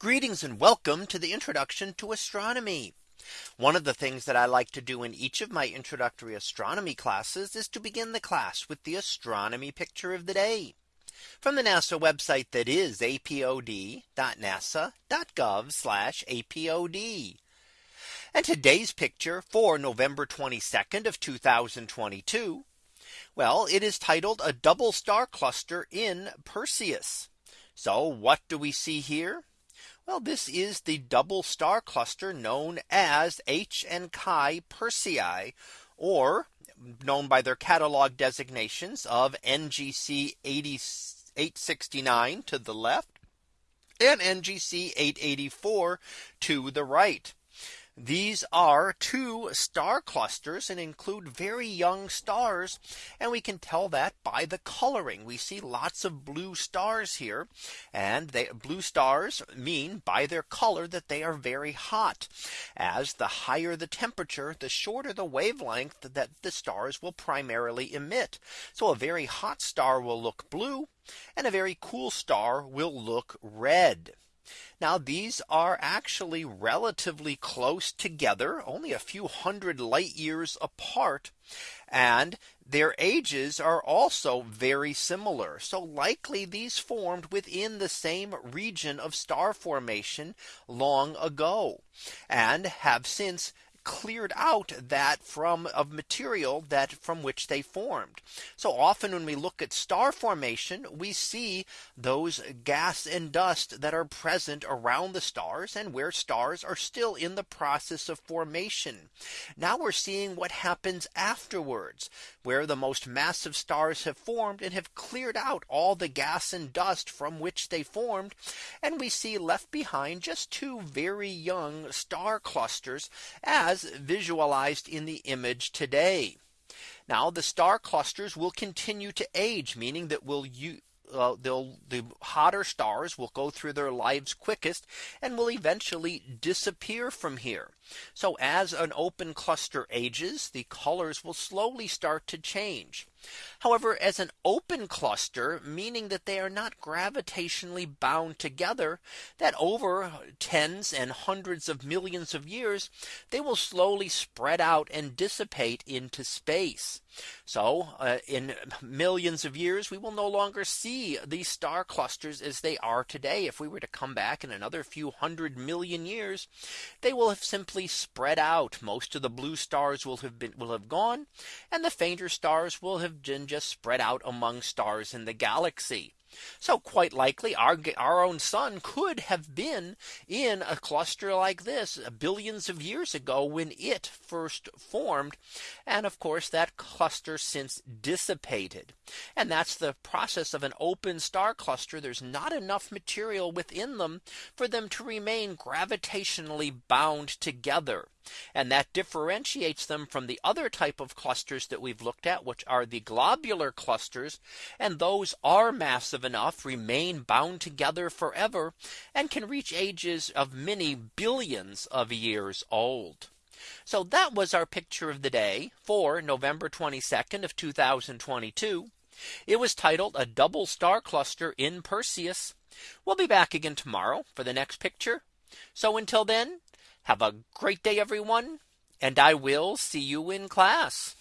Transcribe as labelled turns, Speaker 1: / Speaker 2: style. Speaker 1: Greetings and welcome to the introduction to astronomy. One of the things that I like to do in each of my introductory astronomy classes is to begin the class with the astronomy picture of the day from the NASA website that is apod.nasa.gov apod. And today's picture for November 22nd of 2022. Well, it is titled a double star cluster in Perseus. So what do we see here? Well, this is the double star cluster known as H and Chi Persei, or known by their catalog designations of NGC 869 to the left and NGC 884 to the right. These are two star clusters and include very young stars. And we can tell that by the coloring. We see lots of blue stars here. And they, blue stars mean by their color that they are very hot. As the higher the temperature, the shorter the wavelength that the stars will primarily emit. So a very hot star will look blue and a very cool star will look red. Now these are actually relatively close together only a few hundred light years apart. And their ages are also very similar. So likely these formed within the same region of star formation long ago and have since cleared out that from of material that from which they formed. So often when we look at star formation, we see those gas and dust that are present around the stars and where stars are still in the process of formation. Now we're seeing what happens afterwards, where the most massive stars have formed and have cleared out all the gas and dust from which they formed. And we see left behind just two very young star clusters as as visualized in the image today. Now the star clusters will continue to age, meaning that will uh, they'll the hotter stars will go through their lives quickest and will eventually disappear from here. So as an open cluster ages, the colors will slowly start to change. However, as an open cluster, meaning that they are not gravitationally bound together, that over tens and hundreds of millions of years, they will slowly spread out and dissipate into space. So uh, in millions of years, we will no longer see these star clusters as they are today. If we were to come back in another few hundred million years, they will have simply spread out. Most of the blue stars will have been will have gone and the fainter stars will have have been just spread out among stars in the galaxy. So quite likely our our own sun could have been in a cluster like this uh, billions of years ago when it first formed. And of course, that cluster since dissipated. And that's the process of an open star cluster. There's not enough material within them for them to remain gravitationally bound together. And that differentiates them from the other type of clusters that we've looked at, which are the globular clusters. And those are massive enough remain bound together forever and can reach ages of many billions of years old. So that was our picture of the day for November 22nd of 2022. It was titled a double star cluster in Perseus. We'll be back again tomorrow for the next picture. So until then, have a great day, everyone, and I will see you in class.